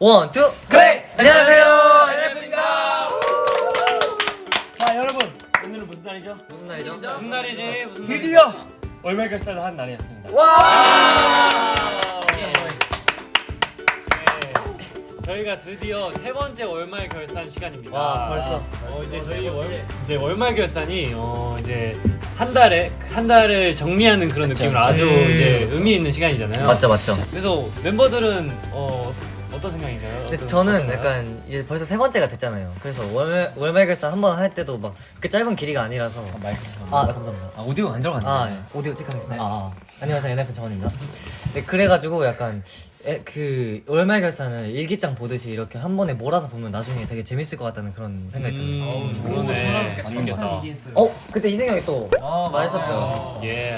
One, two, connect! 안녕하세요! ENHYPEN입니다! 자 여러분 오늘은 무슨 날이죠? 무슨 날이죠? 무슨 날이지? 무슨 드디어 월말 결산을 한 날이었습니다. 와! 네. 저희가 드디어 세 번째 월말 결산 시간입니다. 와, 벌써. 어, 이제 저희 월 이제 월말 결산이 어 이제 한 달에 한 달을 정리하는 그런 느낌으로 아주 음. 이제 의미 있는 시간이잖아요. 맞죠, 맞죠. 그래서 멤버들은 어 어떤 생각인가요? 근데 어떤- 저는 어떤가요? 약간 이제 벌써 세 번째가 됐잖아요. 그래서 월, 월말 결산 한 번 할 때도 막 그렇게 짧은 길이가 아니라서. 마이크. 아, 감사합니다. 아 오디오 안 들어갔네. 아, 예. 오디오 체크하겠습니다. 아, 아. 안녕하세요, NF 정원입니다. 네, 그래가지고 약간 에, 그 월말 결산을 일기장 보듯이 이렇게 한 번에 몰아서 보면 나중에 되게 재밌을 것 같다는 그런 생각이 들어요. 음, 그러네. 재밌겠다. 어, 그때 이승 형이 또 말했었죠. 예.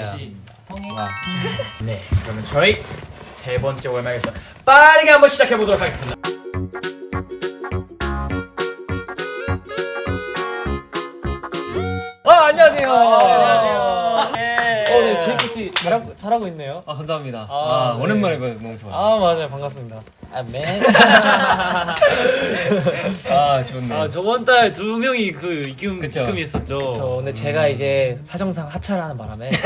네, 그러면 저희 세 번째 월말에서 빠르게 한번 시작해 보도록 하겠습니다. 아 안녕하세요. 안녕하세요. 네. 어, 네, 제이키 씨 잘하고, 잘하고 있네요. 아 감사합니다. 아, 아, 네. 오랜만에 뵈 너무 좋아요. 아, 맞아요. 반갑습니다. 아, 맨. 아 좋네. 아 저번 달 두 명이 그 그쵸. 입금이 있었죠. 저 오늘 제가 이제 사정상 하차를 하는 바람에 좀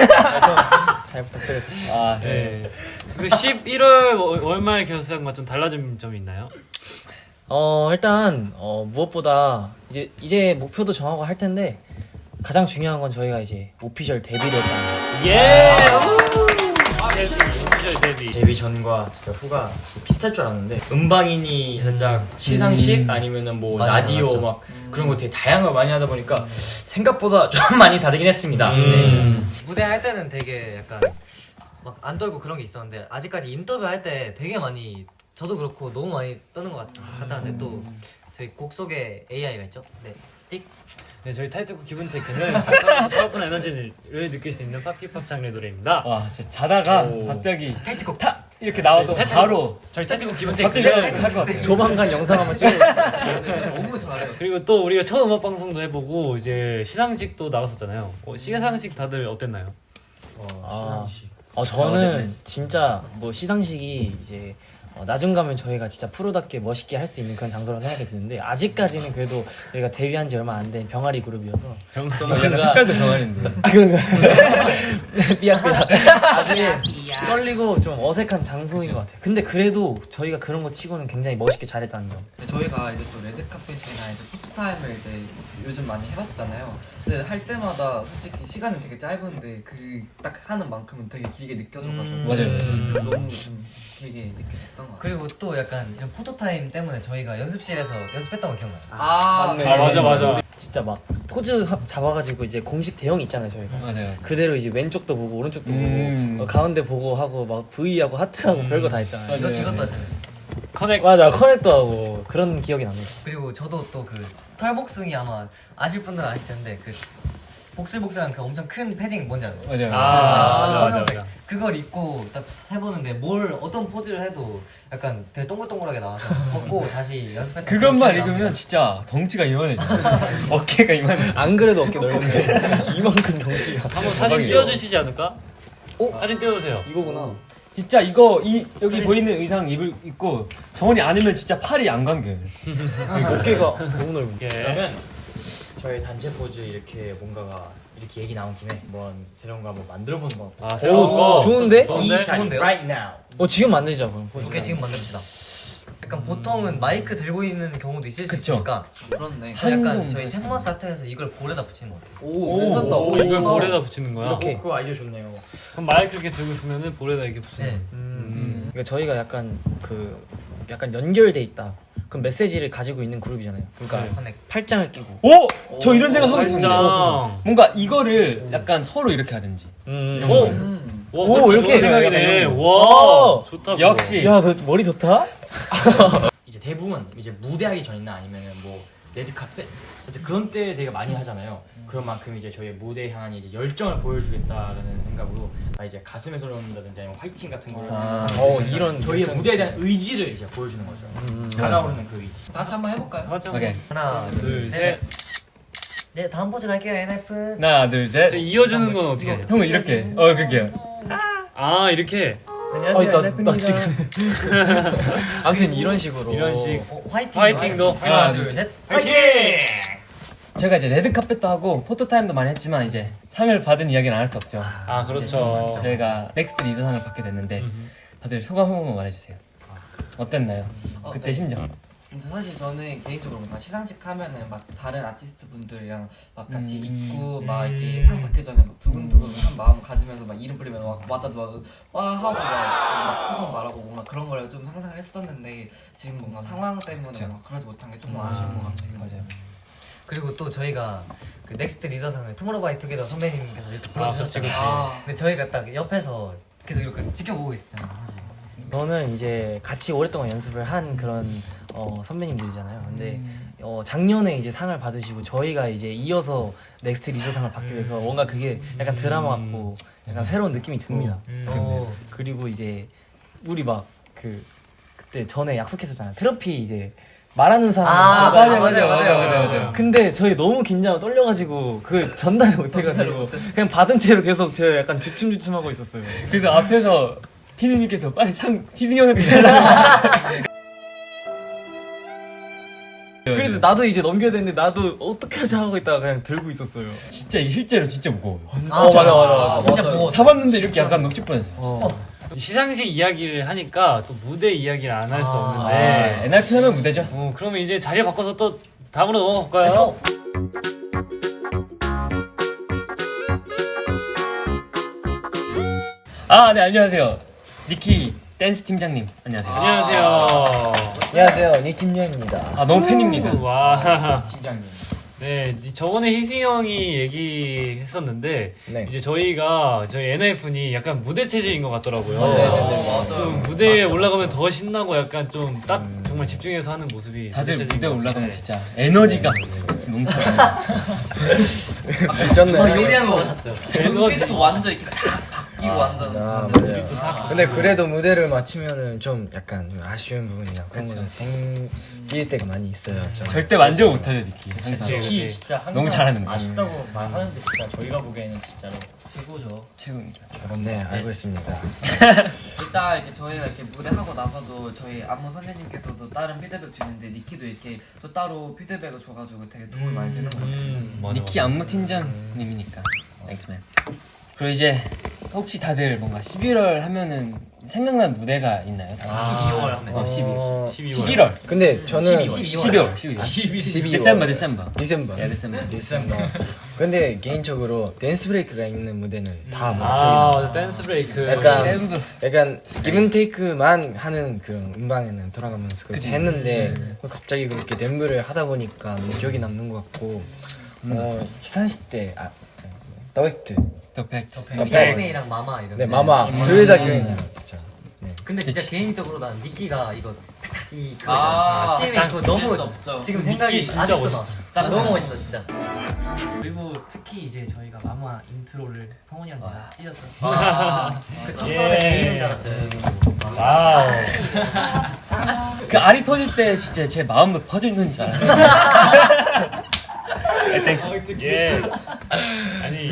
잘 부탁드리겠습니다. 아 네. 네. 그 11월 월- 월말 결산과 좀 달라진 점이 있나요? 어, 일단, 어, 무엇보다 이제, 이제 목표도 정하고 할 텐데 가장 중요한 건 저희가 이제 오피셜 데뷔를 했다는 예. 오피셜 데뷔. 데뷔 전과 진짜 후가 비슷할 줄 알았는데 음방인이 살짝 시상식 아니면은 뭐 맞아요, 라디오 맞죠. 막 그런 거 되게 다양한 걸 많이 하다 보니까 생각보다 좀 많이 다르긴 했습니다. 네. 무대 할 때는 되게 약간 막 안 떨고 그런 게 있었는데 아직까지 인터뷰 할 때 되게 많이 저도 그렇고 너무 많이 떠는 것 같, 같았는데 또 저희 곡 속에 AI가 있죠? 네. 띡. 네, 저희 타이틀곡 Given-Taken은 powerful 에너지를 느낄 수 있는 팝힙합 장르 노래입니다. 와 진짜 자다가 오. 갑자기 타이틀곡 타 이렇게 나와도 타이틀곡- 바로 저희 타이틀곡 Given-Taken은 할것 같아요. 조만간 영상 한번 찍어 너무 잘해요. 그리고 또 우리가 처음 음악 방송도 해보고 이제 시상식도 나갔었잖아요. 어, 시상식 다들 어땠나요? 아, 어, 저는 진짜 뭐 시상식이 이제 어, 나중 가면 저희가 진짜 프로답게 멋있게 할 수 있는 그런 장소라고 생각이 드는데 아직까지는 그래도 저희가 데뷔한 지 얼마 안 된 병아리 그룹이어서 병좀 약간 색깔도 병아리인데. 아, 그런가? 미안, 미안. 아직 떨리고 좀 어색한 장소인 것 같아요. 근데 그래도 저희가 그런 거 치고는 굉장히 멋있게 잘했다는 점. 저희가 이제 또 레드카펫이나 이제 포토타임을 이제 요즘 많이 해봤잖아요. 근데 할 때마다 솔직히 시간은 되게 짧은데 그 딱 하는 만큼은 되게 길게 느껴져가지고 음, 맞아요. 그래서 너무 좀 길게 느껴졌던 것 같아요. 그리고 또 약간 이런 포토타임 때문에 저희가 연습실에서 연습했던 거 기억나요? 아, 맞네. 아 맞아 맞아. 진짜 막 포즈 합- 잡아가지고 이제 공식 대형 있잖아요, 저희가. 맞아요. 그대로 이제 왼쪽도 보고 오른쪽도 음. 보고 어, 가운데 보고 하고 막 V하고 하트하고 별거 다 했잖아요. 이거, 맞아요. 이것도 하잖아요. 커넥. 맞아, 커넥도 하고 그런 기억이 납니다. 그리고 저도 또 그 털복숭이 아마 아실 분들은 아실 텐데 그 복슬복슬한 그 엄청 큰 패딩 뭔지 알아요? 맞아요. 아, 맞아, 맞아, 검정색. 맞아. 그걸 입고 딱 해보는데 뭘 어떤 포즈를 해도 약간 되게 동글동글하게 나와서 벗고 다시 연습했던 그것만 읽으면 납니다. 진짜 덩치가 이만해. 어깨가 이만해. 안 그래도 어깨 넓은데 이만큼 덩치가. 한번 사진. 띄워주시지 않을까? 오 사진 띄워주세요. 이거구나. 진짜 이거 이 여기 보이는 의상 입을 입고 정원이 아니면 진짜 팔이 안 감겨요. 어깨가 너무 넓은. 예. 그러면 저희 단체 포즈 이렇게 뭔가가 이렇게 얘기 나온 김에 한번 새로운 거 한번 만들어 보는 거 아 새로운 오, 거. 좋은데? 좋은데? 좋은데요? Right now. 어 지금 만들자 그럼. 포즈. 오케이 지금 만듭시다. 약간 보통은 마이크 들고 있는 경우도 있을 수 그쵸. 있으니까 그렇네. 약간 저희. 텍머스 아트에서 이걸 볼에다 붙이는 거 같아요. 오, 괜찮다. 오, 이걸 볼에다 붙이는 거야. 이렇게. 어, 그거 아이디어 좋네요. 그럼 마이크 이렇게 들고 있으면은 볼에다 이렇게 붙이는 네. 거야. 음. 그러니까 저희가 약간 그 약간 연결돼 있다. 그럼 메시지를 가지고 있는 그룹이잖아요. 그러니까 네. 커넥. 팔짱을 끼고. 오! 저 이런 생각 하고 있었는데. 팔짱. 뭔가 이거를 약간 서로 이렇게 하든지. 음. 오. 음. 와, 오, 그것도 이렇게 생각이네. 이런 와, 오. 좋다. 역시. 야, 너 머리 좋다? 이제 대부분 이제 무대하기 전이나 아니면은 뭐 레드카펫 이제 그런 때 되게 많이 하잖아요. 그런 만큼 이제 저희 무대에 향한 이제 열정을 보여주겠다라는 생각으로 아, 이제 가슴에 손을 넣는다든지 아니면 화이팅 같은 거를 아. 어, 이런 저희의. 무대에 대한 의지를 이제 보여주는 거죠. 달아오르는 그 의지. 다 같이 한번 해볼까요? 하자. 오케이. 하나, 둘, 셋. 셋. 네, 다음 포즈 갈게요, NF. 하나, 둘, 셋. 저 이어주는 건 어떻게 돼? 형은 이렇게. 어, 그게요. 아, 이렇게. 안녕하세요. 어, 나-. 나 지금- 아무튼 이런 식으로 이런 식. 어, 화이팅 화이팅도. 하나 하나, 둘셋 저희가 이제 레드 카펫도 하고 포토 타임도 많이 했지만 이제 상을 받은 이야기는 안 할 수 없죠. 아 그렇죠. 저희가 Next 리더상을 받게 됐는데 음. 다들 소감 한 번만 말해주세요. 어땠나요? 어, 그때 네. 심정. 근데 사실 저는 개인적으로 막 시상식 하면은 막 다른 아티스트 분들이랑 막 같이 음. 있고 막 이렇게 음. 상 받기 전에 막 두근두근 한 마음 가지면서 막 이름 불리면 막 와다도 막와 하고 막, 막 수고 말하고 뭔가 그런 걸 좀 상상을 했었는데 지금 뭔가 상황 때문에 그쵸. 막 그러지 못한 게 조금 아, 아쉬운 것 같아요. 맞아요. 그리고 또 저희가 그 Next 리더상을 투모로우바이투게더 선배님께서 유튜브로 아, 주셨잖아요 그치, 그치. 아, 근데 저희가 딱 옆에서 계속 이렇게 지켜보고 있었잖아요 사실 저는 이제 같이 오랫동안 연습을 한 그런 어, 선배님들이잖아요. 근데 음. 어, 작년에 이제 상을 받으시고 저희가 이제 이어서 Next 리더상을 받게 돼서 뭔가 그게 약간 드라마 같고 약간 새로운 느낌이 듭니다. 음. 어, 그리고 이제 우리 막 그 그때 전에 약속했었잖아요. 트로피 이제 말하는 사람 아, 맞아요, 맞아요, 맞아요, 맞아요, 맞아요. 근데 저희 너무 긴장하고 떨려가지고 그 전달 못해가지고 그냥 받은 채로 계속 저 약간 주춤주춤하고 있었어요. 그래서 앞에서 피디님께서 빨리 상 희승 형한테 달라. 그래서 나도 이제 넘겨야 되는데 나도 어떻게 하지 하고 있다가 그냥 들고 있었어요. 진짜 이게 실제로 진짜 무거워요. 아, 어, 맞아, 맞아, 맞아. 진짜 맞아요. 무거워 잡았는데 이렇게 약간 녹질 뻔했어요. 어. 시상식 이야기를 하니까 또 무대 이야기를 안 할수 아, 없는데. 네. NRP 하면 무대죠. 어, 그러면 이제 자리 바꿔서 또 다음으로 넘어가 볼까요? 아, 네, 안녕하세요. 니키 댄스 팀장님. 안녕하세요. 안녕하세요. 안녕하세요, 니팀녀입니다. 아, 너무 팬입니다. 와. 팀장님. 네, 저번에 희승이 형이 얘기했었는데 네. 이제 저희가 저희 NF니 약간 무대 체질인 것 같더라고요. 네, 네, 네, 좀 무대에 올라가면 더 신나고 약간 좀 딱 정말 집중해서 하는 모습이 다들 무대 것 올라가면. 진짜 에너지가 넘쳐요. 미쳤네. 막 요리한 거 같았어요 눈빛도 완전 이렇게 싹 완전 아, 완전 맞아요. 또 사- 근데 그래도 무대를 마치면은 좀 약간 좀 아쉬운 부분이나 그런 거는 생길 때가 많이 있어요. 저는. 절대 만족 못하죠, 니키. 항상. 그치, 그치. 진짜 너무 잘하는 거예요. 아쉽다고 말하는데 진짜 저희가 보기에는 진짜로 최고입니다. 네, 알고 있습니다. 일단 이렇게 저희가 이렇게 무대 하고 나서도 저희 안무 선생님께서도 다른 피드백 주는데 니키도 이렇게 또 따로 피드백을 줘가지고 되게 도움이 많이 되는 것 같아요. 음, 니키. 안무 팀장님이니까. 엑스맨. 그리고 이제 혹시 다들 뭔가 11월 하면은 생각난 무대가 있나요? 다들? 12월 하면 어, 12월. 어, 12월. 11월. 근데 저는 12월. 12월. 12월. December, December. December. 예, December. December. 근데 개인적으로 댄스 브레이크가 있는 무대는 다 아, 목적이 맞아. 댄스 브레이크. 약간 약간 기분 테이크만 하는 그런 음방에는 돌아가면서 그렇게 했는데 갑자기 그렇게 댄브를 하다 보니까 기억이 남는 것 같고 어 시상식 때 아, 더백트 더 팩트. 팬이랑 마마 이런 네 거. 마마. 둘다 기억이 나요 진짜. 근데 진짜 진짜- 개인적으로 난 니키가 이거 이 그거 아, 찜이 잊을 수 너무. 지금 생각이 진짜 멋있어. 나 너무 멋있어 진짜. 그리고 특히 이제 저희가 마마 인트로를 성훈이랑 제가 찢었어요. 그 첫선에 개인인 줄 알았어요. 와우. 그 알이 터질 때 진짜 제 마음도 퍼져 있는 줄 알아요. 예. 아니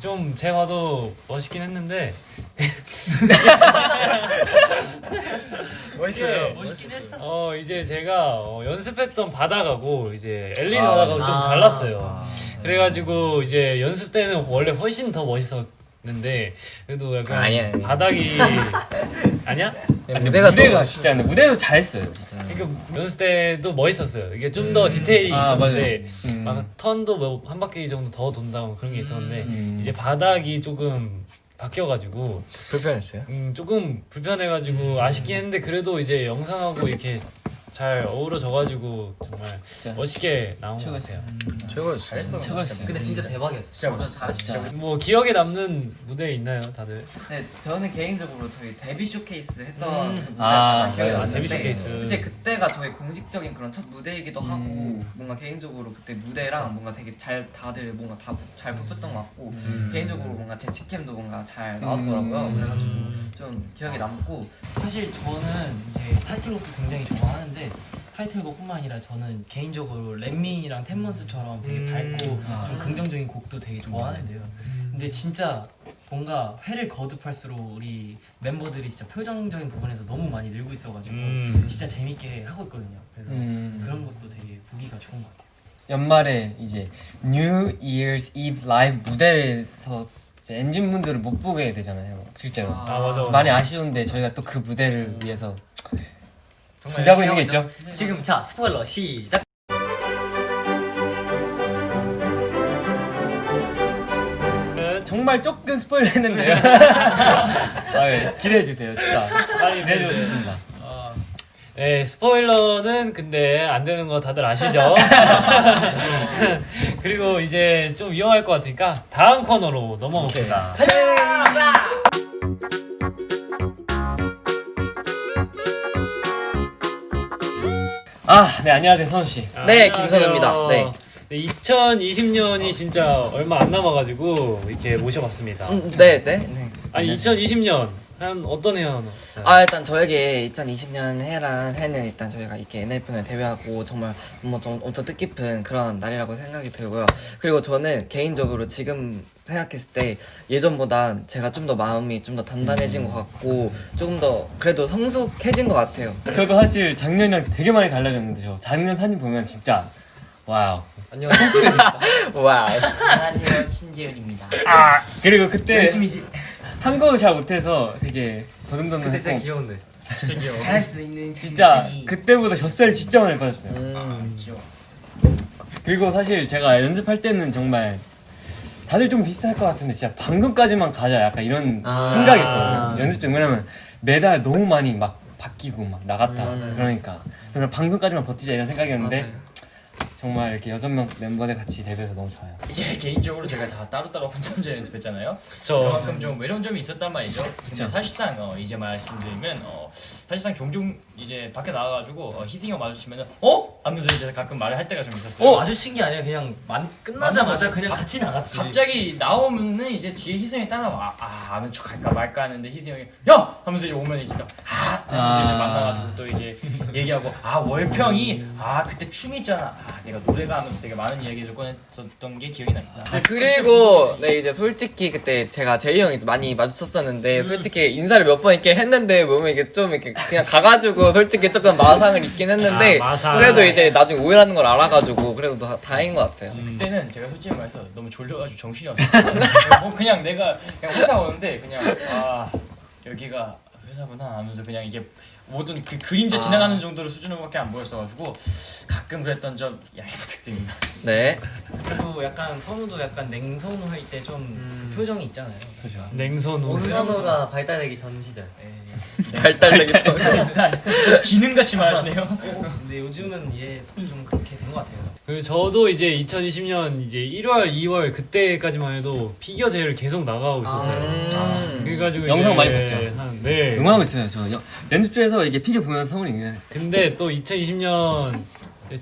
좀제 봐도 멋있긴 했는데 멋있어요 멋있긴 했어. 어 이제 제가 어, 연습했던 바다가고 이제 엘리트 아, 바다가고 좀 아. 달랐어요. 그래가지고 이제 연습 때는 원래 훨씬 더 멋있었 는데 그래도 약간 아니야, 아니야. 바닥이 아니야? 네, 무대가, 무대가 또 진짜 무대도 잘했어요, 진짜. 그러니까 연습 때도 멋있었어요. 이게 좀 더 디테일이 아, 있었는데. 음. 막 턴도 뭐 한 바퀴 정도 더 돈다고 그런 게 있었는데 음. 이제 바닥이 조금 바뀌어가지고 불편했어요? 음, 조금 불편해가지고 아쉽긴 했는데 그래도 이제 영상하고 이렇게 잘 어우러져가지고 정말 진짜. 멋있게 나온 것 같아요. 최고였어요 최고였어요. 근데 진짜 대박이었어 진짜 완전 잘했죠. 뭐 기억에 남는 무대 있나요, 다들? 네, 저는 개인적으로 저희 데뷔 쇼케이스 했던 음. 그 무대가 아, 맞아요. 남는데 데뷔 쇼케이스. 이제 그때가 저희 공식적인 그런 첫 무대이기도 하고 음. 뭔가 개인적으로 그때 무대랑 뭔가 되게 잘 다들 뭔가 다 잘 뽑혔던 것 같고 개인적으로 뭔가 제 직캠도 뭔가 잘 나왔더라고요. 음. 그래가지고 좀 기억에 남고 사실 저는 이제 타이틀곡도 굉장히 좋아하는데 타이틀곡뿐만 아니라 저는 개인적으로 렛민이랑 텐먼스처럼 되게 밝고 좀 긍정적인 곡도 되게 좋아하는데요. 근데 진짜 뭔가 회를 거듭할수록 우리 멤버들이 진짜 표정적인 부분에서 너무 많이 늘고 있어가지고 음. 진짜 재밌게 하고 있거든요. 그래서 음. 그런 것도 되게 보기가 좋은 것 같아요. 연말에 이제 New Year's Eve 라이브 무대에서 엔진 분들을 못 보게 되잖아요. 실제로. 아 맞아. 많이 아쉬운데 저희가 또 그 무대를 위해서 준비하고 있는 게 있죠. 하고 지금 자 스포일러 시작. 정말 조금 스포일 했는데요. 아, 예. 기대해 주세요, 진짜. 많이 기대해 주고 싶습니다. 네, 스포일러는 근데 안 되는 거 다들 아시죠? 그리고 이제 좀 위험할 것 같으니까 다음 코너로 넘어갑시다. 아, 네, 안녕하세요, 선우 씨. 네. 김선우입니다. 네. 2020년이 진짜 얼마 안 남아가지고 이렇게 모셔봤습니다. 음, 네, 네. 네. 아니 2020년 한 어떤 해였나요? 아 일단 저에게 2020년 해란 해는 일단 저희가 이렇게 엔하이픈을 데뷔하고 정말 뭐 좀 엄청 뜻깊은 그런 날이라고 생각이 들고요. 그리고 저는 개인적으로 지금 생각했을 때 예전보다 제가 좀 더 마음이 좀 더 단단해진 것 같고 조금 더 그래도 성숙해진 것 같아요. 저도 사실 작년이랑 되게 많이 달라졌는데, 저 작년 사진 보면 진짜, wow. 안녕. 와. 안녕하세요, 신재현입니다. 아, 그리고 그때 열심히 한국어 잘 못해서 되게 근데 진짜 더듬더듬했고, 귀여운데. 잘할 수 있는 진짜 자신이 그때보다 젖살이 진짜 많이 빠졌어요. 음. 귀여워. 그리고 사실 제가 연습할 때는 정말 다들 좀 비슷할 것 같은데 진짜 방송까지만 가자 약간 이런 아. 생각이었거든요. 연습 때 왜냐면 매달 너무 많이 막 바뀌고 막 나갔다 음. 그러니까 정말 방송까지만 버티자 이런 생각이었는데 맞아요. 정말 이렇게 여섯 명 멤버들 같이 데뷔해서 너무 좋아요. 이제 개인적으로 제가 다 따로따로 혼자 혼자 연습했잖아요. 그쵸. 그만큼 좀 외로운 점이 있었단 말이죠. 근데 사실상 어, 이제 말씀드리면 어, 사실상 종종 이제 밖에 나가가지고 어, 희승이 형 마주치면은 어? 하면서 이제 가끔 말을 할 때가 좀 있었어요. 어, 마주친 게 아니라 그냥 만, 끝나자마자 그냥 같이 나갔지. 갑자기 나오면은 이제 뒤에 희승이 따라와 아 아는 척 할까 말까 하는데 희승이 형이 야 하면서 이제 오면 이제 또 아 하면서 이제 아. 만나가지고 또 이제 얘기하고 아 월평이 아 그때 춤이 있잖아 아 내가 노래가 하면서 되게 많은 이야기를 꺼냈었던 게 기억이 납니다. 아, 그리고 네 이제 솔직히 그때 제가 제이 형이 많이 마주쳤었는데 솔직히 인사를 몇 번 이렇게 했는데 몸에 이게 좀 이렇게 그냥 가가지고 솔직히 조금 마상을 입긴 했는데 아, 마상. 그래도 이제 나중에 오해라는 걸 알아가지고 그래도 다, 다행인 것 같아요. 그때는 제가 솔직히 말해서 너무 졸려가지고 정신이 없었어요. 뭐 그냥 내가 그냥 회사 오는데 그냥 아 여기가 회사구나 하면서 그냥 이게 모든 그 그림자 지나가는 정도로 수준으로밖에 안 보였어가지고 가끔 그랬던 점 양해 부탁드립니다. 네. 그리고 약간 선우도 약간 냉선우 할 때좀 표정이 있잖아요. 그죠. 냉선우. 온선호가 발달되기 전 시절. 발달되기 전. 기능같이 말하시네요. 근데 요즘은 이제 좀 그렇게 된 것 같아요. 그리고 저도 이제 2020년 이제 1월, 2월 그때까지만 해도 피겨 대회를 계속 나가고 있었어요. 음. 그래가지고 영상 이제 많이 봤죠? 한, 네. 응원하고 있어요. 저 연- 연습실에서 이게 피겨 보면서 성훈이 응원했어요. 근데 또 2020년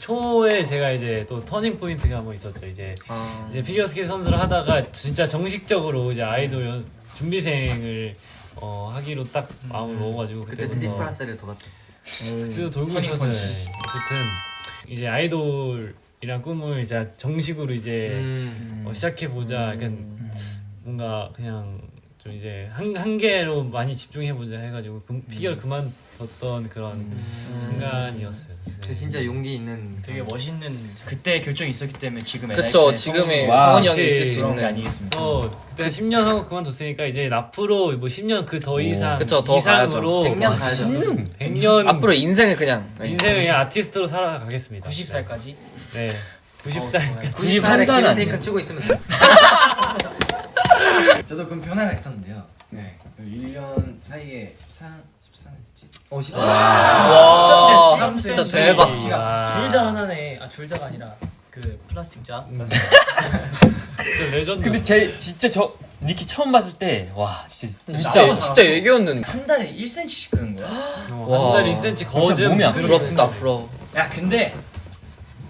초에 제가 이제 또 터닝 포인트가 한번 있었죠. 이제 아. 이제 피겨 스케이트 선수를 하다가 진짜 정식적으로 이제 아이돌 연- 준비생을 어, 하기로 딱 마음을 먹어가지고 그때 그때부터 드디플러스를 돌았죠. 그때도 돌고 있었어요. 어쨌든 이제 아이돌 이란 꿈을 이제 정식으로 이제 음. 어, 시작해 보자. 약간 뭔가 그냥 좀 이제 한, 한 개로 많이 집중해 보자 해가지고 그, 피겨를 그만뒀던 그런 순간이었어요. 네. 진짜 용기 있는 되게 멋있는 그때 결정이 있었기 때문에 지금 그쵸 지금의 와, 성원이 형이. 있을 수 그런 게 있는. 아니겠습니까? 또 그때 10년 하고 그만뒀으니까 이제 앞으로 뭐 10년 그 더 이상 그쵸, 더 이상으로 가야죠. 100년 가야죠. 10년? 100년 앞으로 인생을 그냥 네. 인생을 그냥 아티스트로 살아가겠습니다. 90살까지. 네. 90살. 91살 기름 아니에요? 테이크 치고 있으면 돼요. 저도 그럼 변화가 있었는데요. 네. 1년 사이에 14, 14지. 어, 시와 진짜 대박. 아. 줄자 하나네. 아 줄자가 아니라 그 플라스틱 자. 진짜 레전드. 근데 제 진짜 저 니키 처음 봤을 때 와 진짜 진짜 진짜 얘기였는데. 한 달에 1cm씩 크는 거야? 어, 한달 1cm 진짜 거즘 몸이 안 부럽다 부러워. 야 근데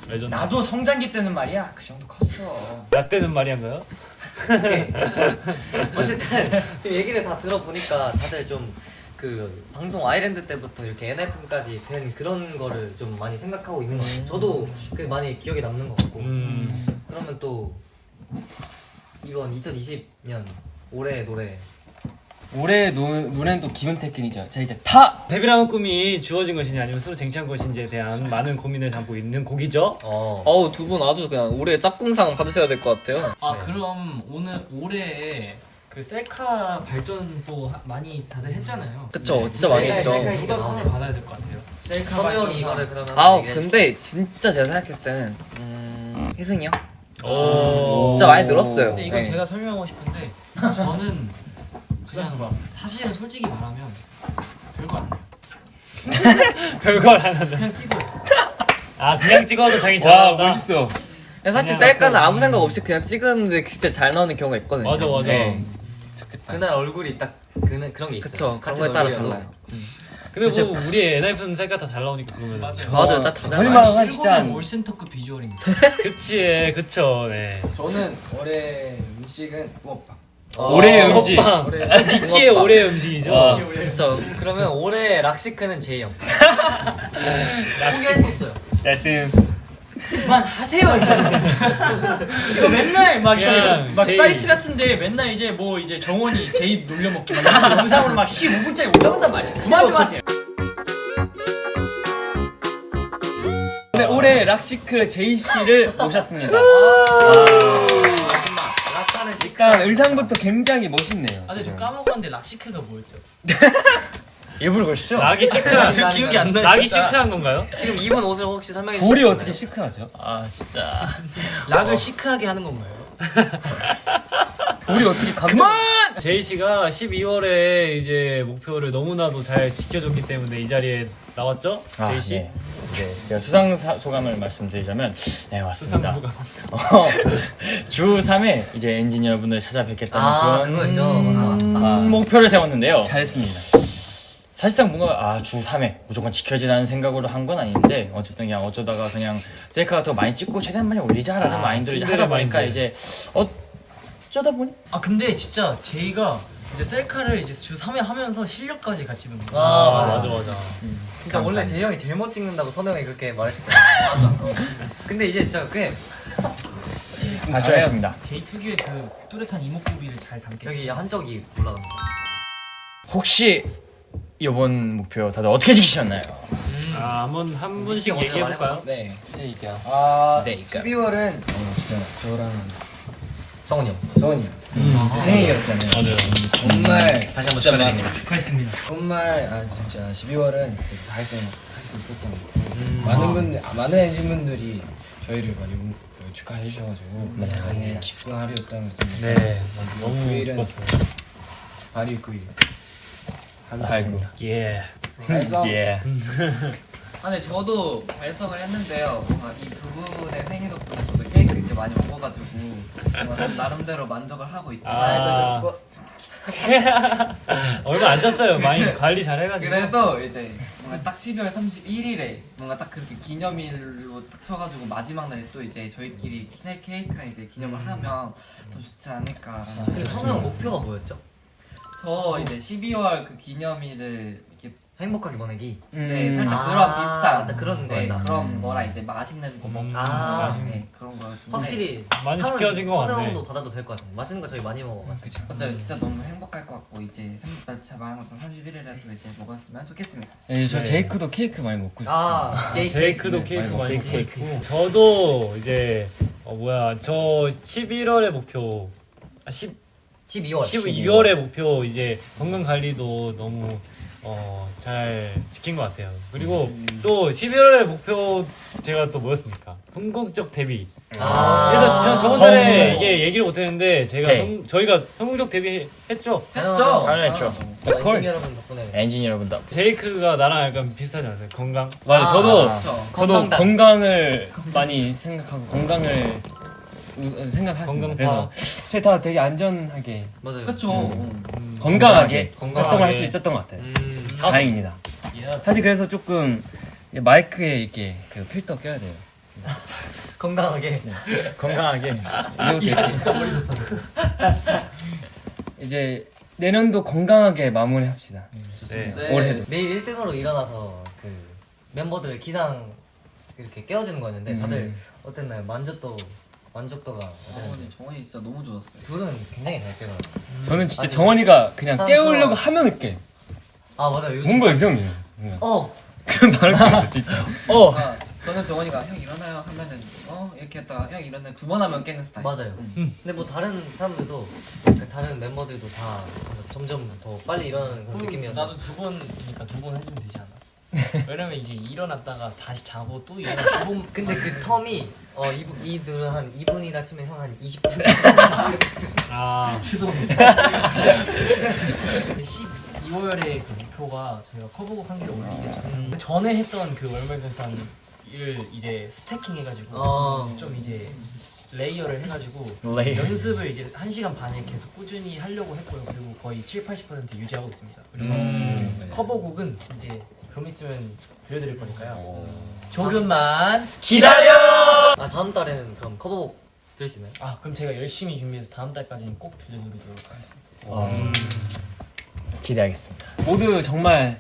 레전드. 나도 성장기 때는 말이야 그 정도 컸어. 나 때는 말이한가요? 어쨌든 지금 얘기를 다 들어보니까 다들 좀 그 방송 아이랜드 때부터 이렇게 엔하이픈까지 된 그런 거를 좀 많이 생각하고 있는 것 같아요. 저도 그 많이 기억에 남는 것 같고. 음. 그러면 또 이번 2020년 올해 노래 올해 노, 노래는 또 Given-Taken이죠. 자 이제 타 데뷔라는 꿈이 주어진 것이냐 아니면 스스로 쟁취한 것인지에 대한 많은 고민을 담고 있는 곡이죠. 어 어우 두 분 아주 그냥 올해 짝꿍상 받으셔야 될 것 같아요. 아 그럼 오늘 올해 그 셀카 발전 또 하- 많이 다들 했잖아요. 그쵸 진짜 많이 했죠. 셀카 누가 상을 받아야 될 것 같아요. 셀카 형이 발전상. 이거를 그러면 아 근데 진짜 제가 생각했을 때는 음, 희승이 형? 오. 진짜 많이 늘었어요. 근데 이건 네. 제가 설명하고 싶은데 저는 그냥 사실은 솔직히 말하면 별거 안 해요. 별걸 안 한다. 그냥 찍어. 아 그냥 찍어도 자기 와 잘한다. 멋있어. 근데 사실 셀카는 아무 생각 없이 그냥 찍었는데 진짜 잘 나오는 경우가 있거든요. 맞아, 맞아. 네. 그날 얼굴이 딱 그는 그런 게 있어요 그쵸 그런 같은 거에 따라. 달라요. 근데 뭐 우리 NF는 셀카 다 잘 나오니까 그러면 맞아요. 맞아요, 다 잘. 설마 한 진짜 올센터급 비주얼입니다. 그치 그쵸 네. 저는 올해 음식은 붕어빵. 올해의 음식. 니키의 올해 음식이죠. 와. 그쵸. 그러면 올해 락시크는 제이 형 포기할 수 없어요 말씀. 그만하세요 이제. 이거 맨날 막 이제 그냥 막 제이. 사이트 같은데 맨날 이제 뭐 이제 정원이 제이 놀려먹기 막 영상으로 막 15분짜리 올라간단 말이야. 그만 좀 하세요. 네 올해 rock chic 제이 씨를 모셨습니다. 락하는 식 일단 의상부터 굉장히 멋있네요. 아 근데 저. 까먹었는데 rock chic가 뭐였죠? 일부러 그러시죠? 락이 시크한 저 기억이 안 나요. 락이 시크한 건가요? 지금 입은 옷을 혹시 설명해 볼이 수 어떻게? 시크하죠? 아 진짜 락을 시크하게 하는 건가요? 볼이 어떻게 감? 그만! 제이 씨가 12월에 이제 목표를 너무나도 잘 지켜줬기 때문에 이 자리에 나왔죠. 아, 제이 씨. 네. 이제 제가 수상 사- 소감을 말씀드리자면 네 맞습니다. 어, 주 3회 이제 엔진 여러분들 찾아뵙겠다는 아 그런 음, 아, 목표를 세웠는데요. 잘했습니다. 사실상 뭔가 아 주 3회 무조건 지켜지라는 생각으로 한 건 아닌데 어쨌든 그냥 어쩌다가 그냥 셀카가 더 많이 찍고 최대한 많이 올리자라는 아, 마인드로 이제 하다 보니까. 이제 어 쩌다 보니 아 근데 진짜 제이가 이제 셀카를 이제 주 3회 하면서 실력까지 같이 는 거예요. 아, 아 맞아 맞아. 진짜 원래 제이 형이 제일 못 찍는다고 선우 형이 그렇게 말했어요 맞아 근데 이제 진짜 꽤 발전했습니다. 제이 특유의 그 뚜렷한 이목구비를 잘 담게. 여기 한쪽이 올라갑니다 혹시 이번 목표 다들 어떻게 지키셨나요? 아 한번 한 분씩 먼저 얘기해 볼까요? 네. 얘기요. 아 네, 그러니까. 12월은 어, 진짜 저랑 성훈이 형 성원이 형 생일이었잖아요. 맞아요. 정말 다시 한번 축하드립니다 축하했습니다. 정말 아 진짜 12월은 할수 할수 있었던 것 같고 많은 분들 아, 많은 엔진 분들이 저희를 많이 축하해 주셔가지고 맞아요. 기쁜 하루였다는 말씀. 네. 너무 기뻤어요. 발이 그 맞습니다. 예. 그래서 예. 아, 네, 저도 발성을 했는데요. 뭔가 이 두 분의 많이 먹어가지고 뭔가 나름대로 만족을 하고 있지만 아. 얼마 안 쪘어요. 많이 관리 잘 해가지고. 그래도 이제 뭔가 딱 12월 31일에 뭔가 딱 그렇게 기념일로 딱 쳐가지고 마지막 날에 또 이제 저희끼리 케- 케이크랑 이제 기념을 하면 더 좋지 않을까라는 근데 성우 형 목표가 뭐였죠? 저 이제 12월 그 기념일을 행복하게 보내기? 네, 살짝 아, 그런 비슷한 맞다, 그런 네, 거다. 그런 거랑 이제 맛있는 거 먹고. 아. 네, 그런 거였는데 확실히 많이 상은 시켜진 것 같네. 형도 받아도 될 것 같아요 맛있는 거 저희 많이 먹어가지고. 맞아요 진짜 너무 행복할 것 같고 이제 30, 제가 말한 것처럼 31일에도 이제 먹었으면 좋겠습니다. 네, 저 네. 제이크도 케이크 많이 먹고 싶어요. 아 제이 제이크도 네, 케이크 많이 많이 먹고 먹고 있고. 저도 이제 어 뭐야 저 11월의 목표 아 10, 12월. 12월의 목표 이제 건강 관리도 너무 어 잘 지킨 것 같아요. 그리고 또 11월의 목표 제가 또 뭐였습니까? 성공적 데뷔. 아. 그래서 지난 저번달에. 이게 얘기를 못했는데 제가 네. 성, 저희가 성공적 데뷔 했죠. 했죠? 당연했죠. 엔진 여러분 덕분에 엔진 여러분들. 제이크가 나랑 약간 비슷하지 않아요? 건강. 맞아, 저도 그렇죠 저도 건강단. 건강 을 많이 생각하고 건강을. 건강 그래서 저희 다 되게 안전하게 맞아요 그쵸 음. 음. 건강하게 건강하게. 활동을 할 수 있었던 것 같아요. 음. 다행입니다. 사실 그래서 조금 이 마이크에 이렇게 그 필터 껴야 돼요. 건강하게 건강하게. 이제부터 진짜 머리 좋다. 이제 내년도 건강하게 마무리합시다. 네. 네. 올해도. 매일 1등으로 일어나서 그 멤버들 기상 이렇게 깨워주는 거였는데 다들 어땠나요? 만졌도 만족도가 아 근데 정원이 진짜 너무 좋았어요. 둘은 굉장히 잘 깨요. 저는 진짜 아니, 정원이가 그냥. 깨우려고 하면 깨. 아 맞아 요즘 뭔가 이상해요. 뭔가. 어 그 말을 깨져 진짜. 어 아, 저는 정원이가 형 일어나요 하면은 어 이렇게 했다가 형 일어나 두 번 하면 깨는 스타일. 맞아요. 응. 근데 뭐 다른 사람들도 그 다른 멤버들도 다 점점 더 빨리 일어나는 그런 느낌이어서 나도 두 번이니까 두 번 해주면 되지 않아? 왜냐면 이제 일어났다가 다시 자고 또 일어나 두 번. 근데 그 텀이 어 이분 이들은 한 2분이라 치면 형 한 20분. 아 12월에 그 목표가 저희가 커버곡 한 개를 올리겠죠. 그 전에 했던 그 월말결산을 이제 stacking 해가지고 어. 좀 이제 layer를 해가지고 layer. 연습을 이제 1 시간 반에 계속 꾸준히 하려고 했고요. 그리고 거의 7, 80% 유지하고 있습니다. 그리고 음. 커버곡은 이제 좀 있으면 들려드릴 거니까요. 조금만 아 다음 달에는 그럼 커버곡 들을 수 있나요? 아 그럼 제가 열심히 준비해서 다음 달까지는 꼭 들려드리도록 하겠습니다. 어, 기대하겠습니다. 모두 정말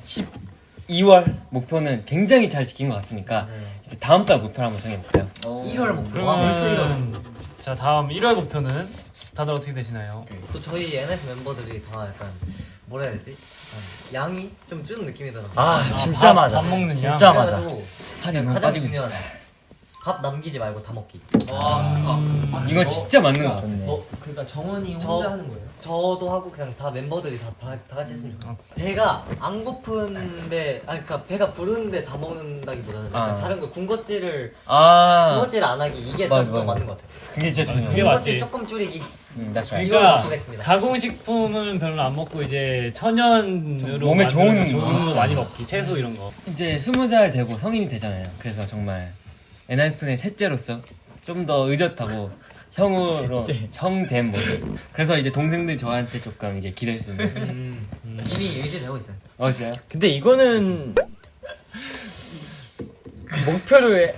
12월 목표는 굉장히 잘 지킨 것 같으니까 이제 다음 달 목표를 한번 정해볼까요? 어. 1월 목표. 아, 벌써 1월. 그러면 자 다음 1월 목표는 다들 어떻게 되시나요? 또 저희 NF 멤버들이 다 약간 뭐라 해야 되지? 양이 좀준 느낌이더라고요. 아 진짜 밥- 맞아. 밥 먹는 양? 진짜 맞아. 살이 너무 가장 빠지고 중요한 밥 남기지 말고 다 먹기. 음, 이건 진짜 맞는 것 같아. 좋네. 어 그러니까 정원이 저- 혼자 하는 거예요? 저도 하고 그냥 다 멤버들이 다, 다, 다 같이 했으면 좋겠어. 배가 안 고픈데, 아니 그러니까 배가 부르는데 다 먹는다기보다는 아. 다른 거 군것질을 아, 군것질 안 하기 이게 맞아, 좀더 맞아. 맞는 것 같아요. 그게 진짜 그게 중요해. 맞지. 군것질 조금 줄이기. 음, 그러니까 하겠습니다. 가공식품은 별로 안 먹고 이제 천연으로 몸에 좋은 좋은 거 많이 먹기 채소 이런 거 이제 스무 살 되고 성인이 되잖아요. 그래서 정말 엔하이픈의 셋째로서 좀 더 의젓하고 형으로 형된 모습. 그래서 이제 동생들 저한테 조금 이제 기댈 수 있는. 이미 의지되고 있어요. 어 진짜요? 근데 이거는 그 목표를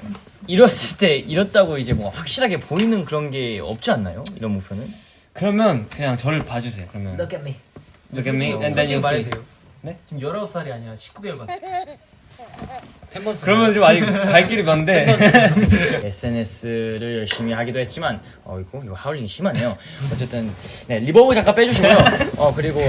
이뤘을 때 이뤘다고 이제 뭐 확실하게 보이는 그런 게 없지 않나요? 이런 목표는? 그러면 그냥 저를 봐주세요. 그러면 Look at me. look at me and then you see. 네? 지금 19살이 아니라 19개월 같아. 템버스 그러면 좀 아직 갈 길이 먼데. SNS를 열심히 하기도 했지만 어이구 이거 하울링이 심하네요. 어쨌든 네 reverb 잠깐 빼주시고요. 어 그리고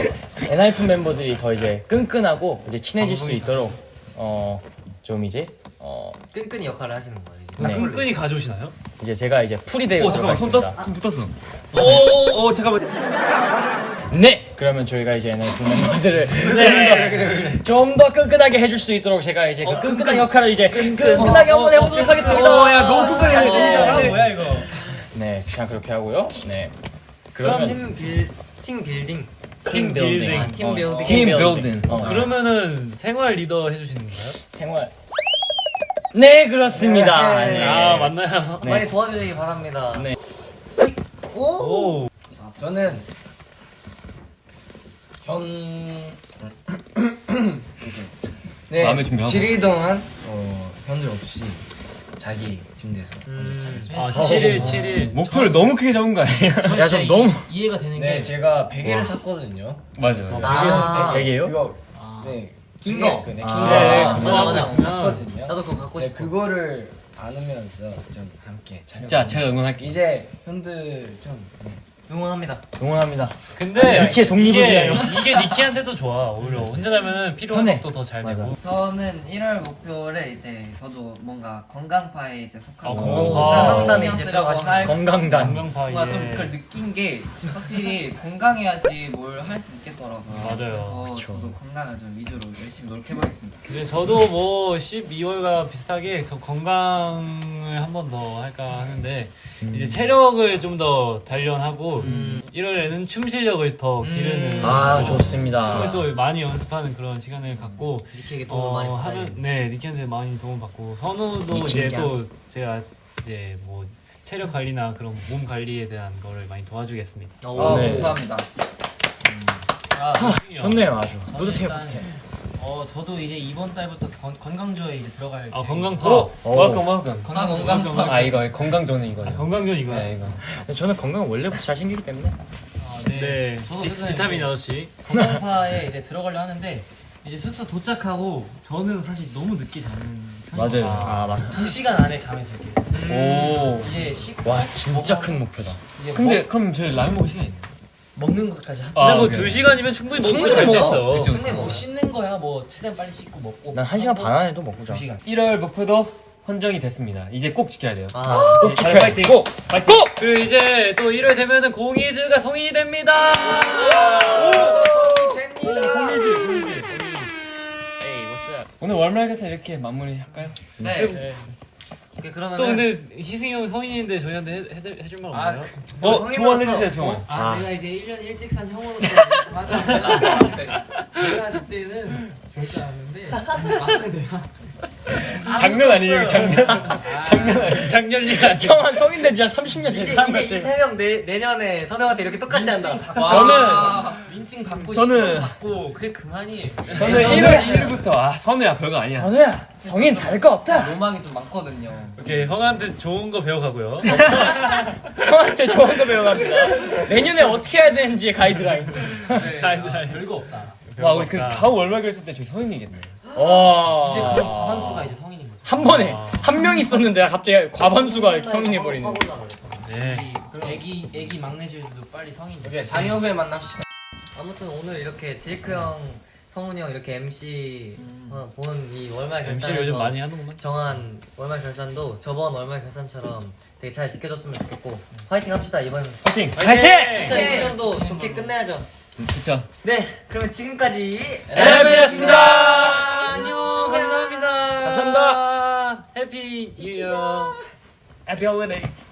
엔하이픈 멤버들이 더 이제 끈끈하고 이제 친해질 수 있도록 어 좀 이제 어 끈끈이 역할을 하시는 거예요. 네. 끈끈이 가져오시나요? 이제 제가 이제 풀이 되어 오 잠깐만 손 있습니다. 떴, 손 붙었어. 오오 오, 잠깐만. 네. 그러면 저희가 이제 엔하이픈 멤버들을 좀 더 끈끈하게 해줄 수 있도록 제가 이제 그 끈끈한 역할을 이제 끈끈하게 한번 해보도록 하겠습니다. 야 너무 끈끈해. 어, 뭐야 이거? 네, 그냥 그렇게 하고요. 네. 그럼 그러면 팀 빌, 팀 빌딩. team building. 아, team building. team building. 어, 그러면은 생활 리더 해주시는 건가요? 생활. 네, 그렇습니다. 네. 네. 아 맞나요? 네. 많이 도와주시기 바랍니다. 네. 오. 오 저는 현 네, 마음의 준비하고. 7일 동안 어, 현재 없이 자기 침대에서 음. 자겠습니다. 아 7일 7일 목표를 너무 크게 잡은 거 아니에요? 야, 좀 너무 이해가 되는 게 제가 베개를 샀거든요. 맞아요. 아, 베개요? 그거 네. 긴 거. 그, 네, 아. 긴 네, 거. 그거 맞아, 하고 맞아. 있으면 샀거든요. 나도 그거 갖고 네, 싶어. 그거를 안으면서 좀 함께 진짜 제가 응원할게요. 이제 현들 좀 네. 응원합니다. 응원합니다. 근데 니키의 독립을 이게. 이게 니키한테도 좋아 오히려 혼자 자면 필요한 편해. 것도 더 잘. 되고 저는 1월 목표를 이제 저도 뭔가 건강파에 이제 속하고 아, 건강파. 건강에 이제 들어가시는 할 건강단. 건강파 뭔가 좀 그걸 느낀 게 확실히 건강해야지 뭘 할 수 있겠더라고요. 맞아요. 그래서 저도 건강을 좀 위주로 열심히 노력해보겠습니다. 근데 저도 뭐 12월과 비슷하게 더 건강을 한 번 더 할까 하는데 이제 체력을 좀 더 단련하고 1월에는 춤 실력을 더 기르는 아, 또 좋습니다. 춤을 또 많이 연습하는 그런 시간을 갖고 니키에게 도움을 어, 많이 하면 네 니키한테 많이 도움 받고 선우도 이제 또 제가 이제 뭐 체력 관리나 그런 몸 관리에 대한 거를 많이 도와주겠습니다. 어, 네. 감사합니다. 좋네요, 아주. 뿌듯해요, 뿌듯해. 어 저도 이제 이번 달부터 건, 건강조에 이제 들어갈 아 건강파. 어. welcome welcome. 건강 건강파. 아 이거 건강조는 아, 이거예요. 건강전 이거. 네 이거. 저는 건강 원래부터 잘 챙기기 때문에. 아, 네. 저도 비- 비타민 이제 6시. 건강파에 이제 들어가려 하는데 이제 숙소 도착하고 저는 사실 너무 늦게 자는 맞아요. 아 맞. 두 시간 안에 자면 될게요. 오. 이제 씻고 와 진짜 큰 목표다. 근데 그럼 저희 라면 먹을 시간 있나요? 먹, 먹는 것까지 하. 아, 근데 뭐 오케이. 두 시간이면 충분히 먹을 충분히 수. 있어. 근데 그쵸. 뭐 씻는 거야 뭐 최대한 빨리 씻고 먹고. 난 한 시간 반 안에도 먹고 자. 두 시간. 1월 목표도 헌정이 됐습니다. 이제 꼭 지켜야 돼요. 아, 꼭 지켜야 파이팅. 꼭 파이팅. 그리고 이제 또 1월 되면은 공이즈가 성인이 됩니다. 오늘 월말에서 이렇게 마무리할까요? 네. 오케이, 그러면 또 근데 희승이 형 성인인데 저희한테 해, 해, 해줄 말 없나요? 어, 조언해주세요, 조언. 아, 내가 이제 1년 일찍 산 형으로서 맞아. 제가 그때는 절대 안 했는데 막상 내가 장난 아니에요, 장난. 장난 아니에요. 작년이 아니야. 형한 성인 된지한 30년 된 이제 사람 이제 같아. 이세명 내년에 선영한테 이렇게 똑같이 한다. 저는 민증 받고 저는- 받고 그게 그만이. 저는 1월 1일부터 아 선우야 별거 아니야. 전우야 성인 다를 거 없다. 로망이 좀 많거든요. 오케이 형한테 좋은 거 배워가고요. 형한테 좋은 거 배워갑니다. 내년에 어떻게 해야 되는지 가이드라인. 가이드라인. 별거 없다. 와 우리 그 다음 월말 결승 때 저희 성인이겠네. 와. 이제 그럼 과반수가 이제 성인인 거죠. 한 번에 한명 있었는데 갑자기 과반수가 성인해 버리는. 네. 애기 애기 막내들도 빨리 성인. 오케이 4년 후에 만납시다. 아무튼 오늘 이렇게 제이크 형, 성훈이 형 이렇게 MC 어, 보는 이 월말 결산에서 요즘 많이 하는구만. 정한 월말 결산도 저번 월말 결산처럼 되게 잘 지켜줬으면 좋겠고 화이팅 합시다 이번 파이팅. 파이팅! 2020년도 좋게 끝내야죠. 그쵸. 네, 그러면 지금까지 MC였습니다. 안녕 감사합니다. 감사합니다. Happy New Year. Happy holidays.